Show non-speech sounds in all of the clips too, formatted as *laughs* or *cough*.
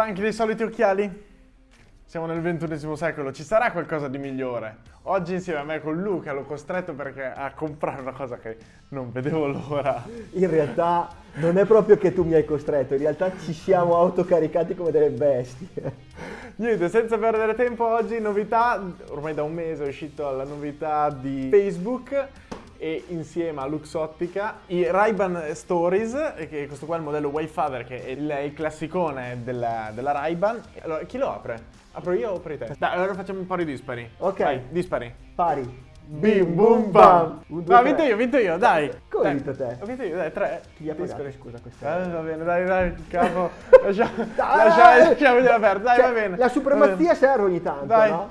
Stanchi dei soliti occhiali? Siamo nel ventunesimo secolo, ci sarà qualcosa di migliore. Oggi insieme a me con Luca l'ho costretto perché a comprare una cosa che non vedevo l'ora. In realtà non è proprio che tu mi hai costretto, in realtà ci siamo autocaricati come delle bestie. Niente, senza perdere tempo, oggi novità, ormai da un mese è uscita la novità di Facebook e insieme a Luxottica i Ray-Ban Stories, che questo qua è il modello Wayfather che è il, il classicone della, della Ray-Ban. Allora, chi lo apre? Apro io o apri te? Dai, allora facciamo un pari dispari. Ok. Vai, dispari. Pari. Bim bum bam. Un, due, No, ho tre. vinto io, ho vinto io, dai. Come hai Dai. vinto te? Ho vinto io, dai, tre. Chi li ha pagati, Dispari. scusa, questa? Eh, va bene, dai, dai, capo. *laughs* Lasciamo, lasciamo, lasciamogliela perdere, dai, Cioè, va bene. La Va supremazia serve ogni tanto, Dai. no?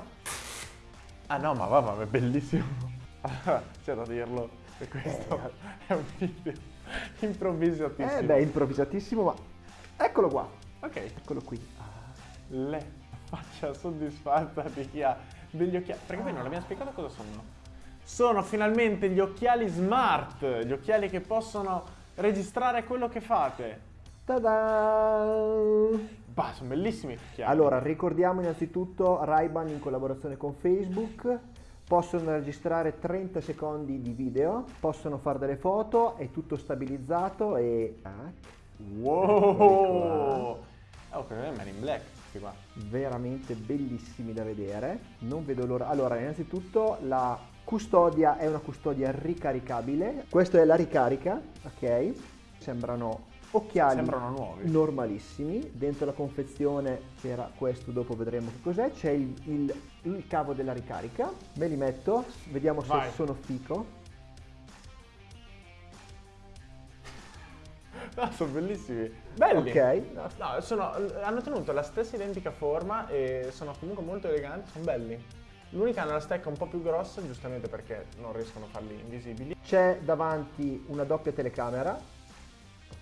Ah no, ma va, ma è bellissimo. Allora, *laughs* c'è da dirlo, che questo è un video improvvisatissimo. Eh beh, improvvisatissimo, ma eccolo qua, Ok, eccolo qui. le faccia soddisfatta di chi ha degli occhiali. Perché poi non l'abbiamo spiegato cosa sono. Sono finalmente gli occhiali smart, gli occhiali che possono registrare quello che fate. Ta-da! Bah, sono bellissimi gli occhiali. Allora, ricordiamo innanzitutto Ray-Ban in collaborazione con Facebook. Possono registrare 30 secondi di video, possono fare delle foto, è tutto stabilizzato e... ah, Wow! Oh, quello è Man in Black, questi qua. veramente bellissimi da vedere. Non vedo l'ora. Allora, innanzitutto la custodia è una custodia ricaricabile. Questa è la ricarica, ok? Sembrano occhiali normalissimi. Dentro la confezione c'era questo, dopo vedremo che cos'è. C'è il, il- il cavo della ricarica. Me li metto, vediamo se Vai. sono fico. No, sono bellissimi. Belli. Ok, no, No, sono- hanno tenuto la stessa identica forma e sono comunque molto eleganti, sono belli. L'unica nella stecca un po' più grossa, giustamente perché non riescono a farli invisibili. C'è davanti una doppia telecamera.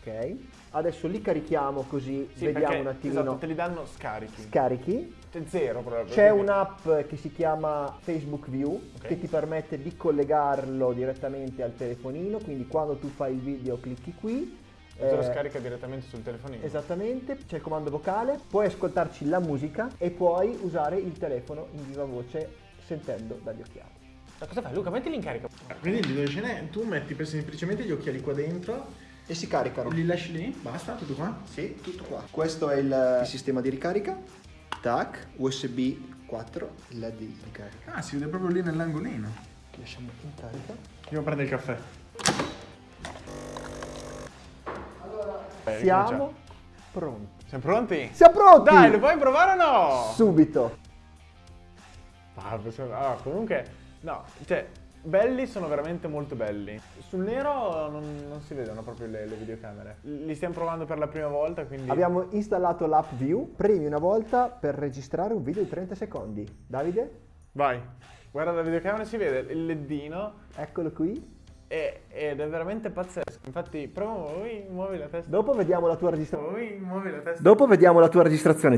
Ok. Adesso li carichiamo così Sì, vediamo perché, un attimino. Esatto, te li danno scarichi. Scarichi. C'è zero proprio. C'è un'app che si chiama Facebook View Ok. che ti permette di collegarlo direttamente al telefonino, quindi quando tu fai il video clicchi qui. Te lo eh, scarica direttamente sul telefonino. Esattamente, c'è il comando vocale, puoi ascoltarci la musica e puoi usare il telefono in viva voce sentendo dagli occhiali. Ma cosa fai Luca? Mettili in carica. Quindi dove ce n'è, tu metti semplicemente gli occhiali qua dentro, E si caricano. li lasci lì, basta, tutto qua. Sì, tutto qua. Questo è il, sistema di ricarica. Tac, USB 4, LED di ricarica. Ah, si vede proprio lì nell'angolino. Lasciamo in carica. Andiamo a prendere il caffè. Eh, Siamo pronti. Siamo pronti? Siamo pronti! Dai, lo puoi provare o no? Subito. Ah, comunque, no, cioè, belli sono veramente molto belli. Sul nero non, non si vedono proprio le, le videocamere. Li stiamo provando per la prima volta, quindi... Abbiamo installato l'app View, premi una volta per registrare un video di 30 secondi. Davide, Vai, guarda la videocamera, si vede il leddino eccolo qui. E- ed è veramente pazzesco. Infatti, prova, ui, muovi la testa. Dopo vediamo la tua registrazione. Muovi la testa. Dopo vediamo la tua registrazione.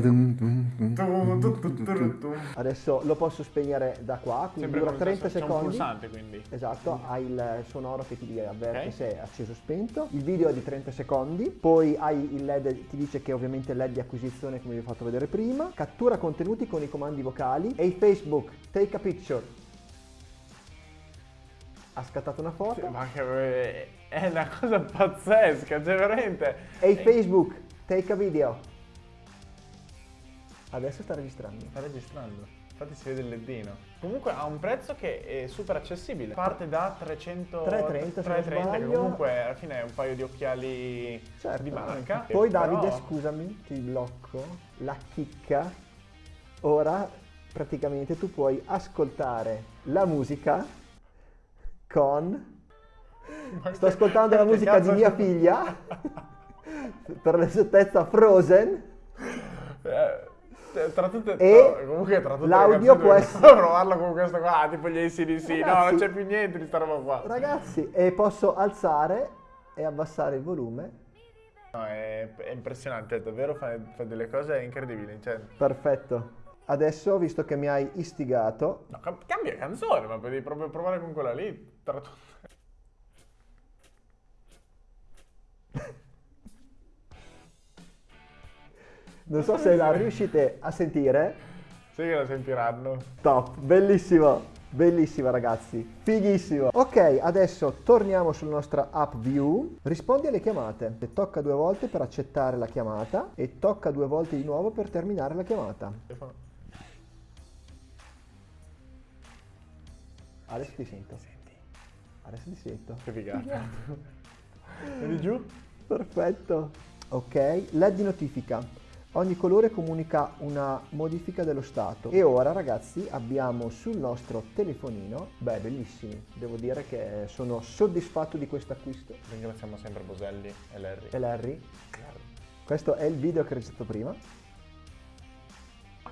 Adesso lo posso spegnere da qua, quindi Sempre dura con- 30 c'è un secondi. pulsante, quindi. Esatto, hai il sonoro che ti avverte Ok. se è acceso o spento. Il video è di 30 secondi, poi hai il LED, ti dice che ovviamente è LED di acquisizione come vi ho fatto vedere prima. Cattura contenuti con i comandi vocali. E Facebook, take a picture. Ha scattato una foto. Ma che è una cosa pazzesca, cioè veramente. E Facebook, take a video. Adesso sta registrando. Sta registrando. Infatti si vede il leddino. Comunque ha un prezzo che è super accessibile. Parte da 300 330, se non 330 che comunque alla fine è un paio di occhiali Certo. di marca. Poi Però- Davide, scusami, ti blocco. La chicca. Ora praticamente tu puoi ascoltare la musica con... Sto ascoltando la musica di mia figlia. *laughs* per l'esattezza Frozen. Eh, tra tutte E no, comunque tra tutte l'audio può essere- provarlo con questo qua, tipo gli ACDC. No, Ragazzi- non c'è più niente di sta roba qua. Ragazzi, e posso alzare e abbassare il volume. No, è, è impressionante, davvero fa, fa delle cose incredibili. Cioè, Perfetto. Adesso, visto che mi hai istigato, no, cam- cambia canzone, ma devi proprio provare con quella lì. Tra. Non so se la riuscite a sentire. Sì che la sentiranno. Top, bellissimo, bellissimo ragazzi, fighissimo. Ok, adesso torniamo sulla nostra app view, rispondi alle chiamate. E tocca due volte per accettare la chiamata e tocca due volte di nuovo per terminare la chiamata. Adesso ti sento. Adesso ti sento. Che figata. *laughs* Vedi giù? Perfetto. Ok, LED di notifica. Ogni colore comunica una modifica dello stato. E ora ragazzi abbiamo sul nostro telefonino, beh bellissimi, devo dire che sono soddisfatto di questo acquisto. Ringraziamo sempre Boselli e Larry. E Larry, questo è il video che ho registrato prima.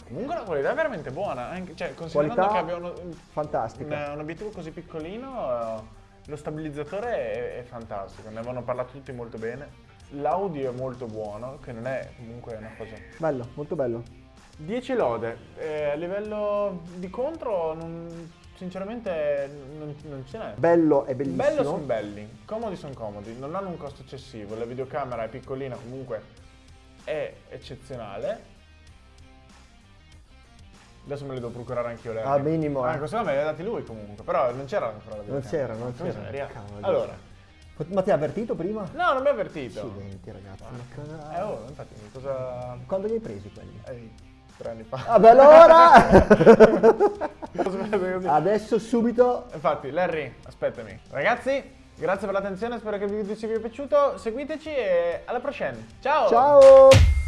Comunque la qualità è veramente buona, anche, cioè considerando Qualità che abbia uno, fantastica. un, obiettivo così piccolino, eh, lo stabilizzatore è, è fantastico, ne avevano parlato tutti molto bene. L'audio è molto buono, che non è comunque una cosa... Bello, molto bello. 10 lode, Eh, a livello di contro non- sinceramente non, non ce n'è. Bello e bellissimo. Bello sono belli, comodi sono comodi, non hanno un costo eccessivo, la videocamera è piccolina comunque è eccezionale. Adesso me li devo procurare anch'io le Ah, minimo, eh. Ah, questo me li ha dati lui comunque, però non c'era ancora la Non c'era, non c'era. Allora, Ma ti ha avvertito prima? no, non mi ha avvertito. Accidenti ragazzi. ma cosa- Eh, oh, infatti, cosa... Quando li hai presi quelli? Eh, tre anni fa. Vabbè allora! *laughs* Adesso subito Infatti, Larry, aspettami. Ragazzi, grazie per l'attenzione, spero che il video ci sia piaciuto. Seguiteci e alla prossima. Ciao! ciao!